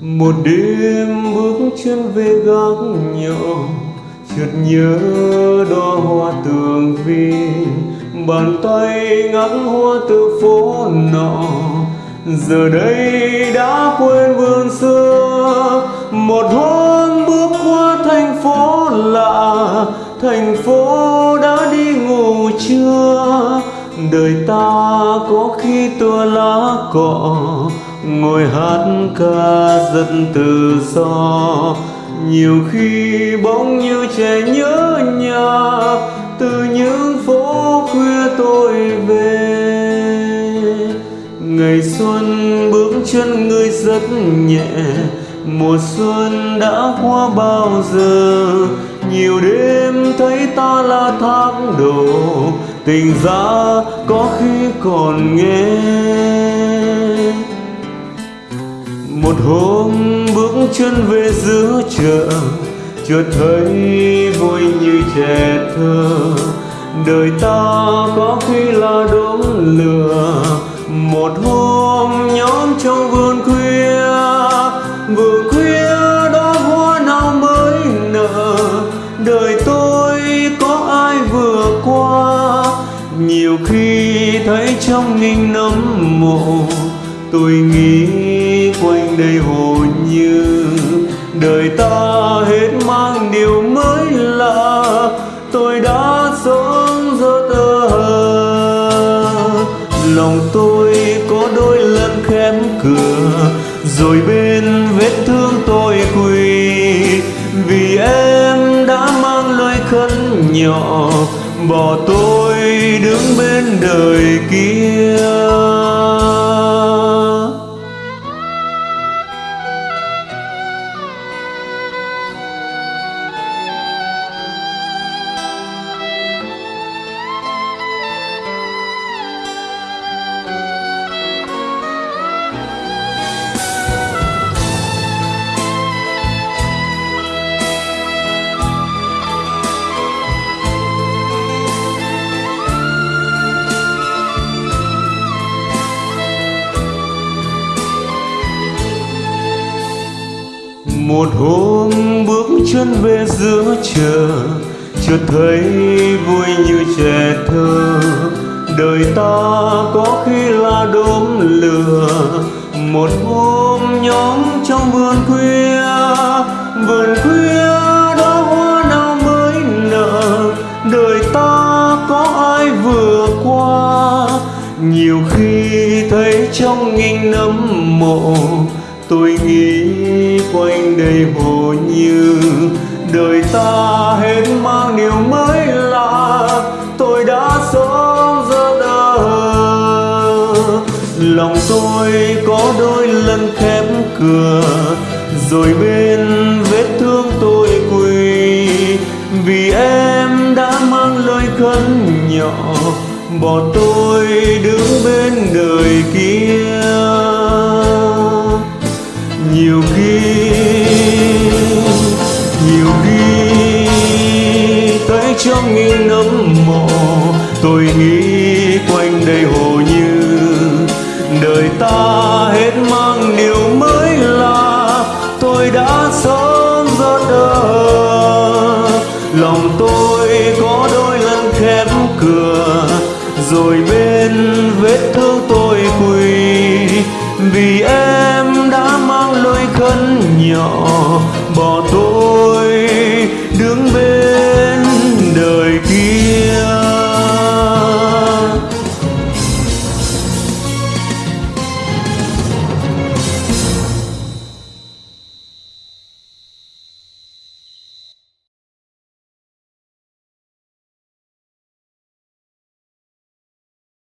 một đêm bước chân về gác nhỏ chợt nhớ đóa hoa tường vi bàn tay ngắt hoa từ phố nọ, giờ đây đã quên vườn xưa. Một hôm bước qua thành phố lạ, thành phố đã đi ngủ chưa đời ta có khi tua lá cọ ngồi hát ca rất tự do nhiều khi bỗng như trẻ nhớ nhà, từ những phố khuya tôi về. Ngày xuân bước chân người rất nhẹ, mùa xuân đã qua bao giờ? Nhiều đêm thấy ta là tháng đổ, tình ra có khi còn nghe. Một hôm bước chân về giữa chợ, chợt thấy vui như trẻ thơ. Đời ta có khi là đốm lửa, một hôm nhóm trong vườn khuya vườn khuya đó hoa nào mới nở. Đời tôi có ai vừa qua, nhiều khi thấy trong nghìn nấm mộ. Tôi nghĩ quanh đây hồn như đời ta hết mang điều mới lạ tôi đã sống rất ơ lòng tôi có đôi lần khép cửa rồi bên vết thương tôi quỳ vì em đã mang lời khấn nhỏ bỏ tôi đứng bên đời kia. Một hôm bước chân về giữa chợ, chợt thấy vui như trẻ thơ. Đời ta có khi là đốm lửa, một hôm nhóm trong vườn khuya vườn khuya đó hoa nào mới nở. Đời ta có ai vừa qua, nhiều khi thấy trong nghìn nấm mộ tôi nghĩ quanh đây hồ như đời ta hết mang điều mới lạ. Tôi đã sống ra đờ lòng tôi có đôi lần khép cửa, rồi bên vết thương tôi quỳ. Vì em đã mang lời khấn nhỏ, bỏ tôi đứng bên tôi nghĩ quanh đây hồ như đời ta hết mang điều mới lạ tôi đã sống rất đờ lòng tôi có đôi lần khép cửa, rồi bên vết thương tôi quỳ. Vì em đã mang lối khấn nhỏ, bỏ tôi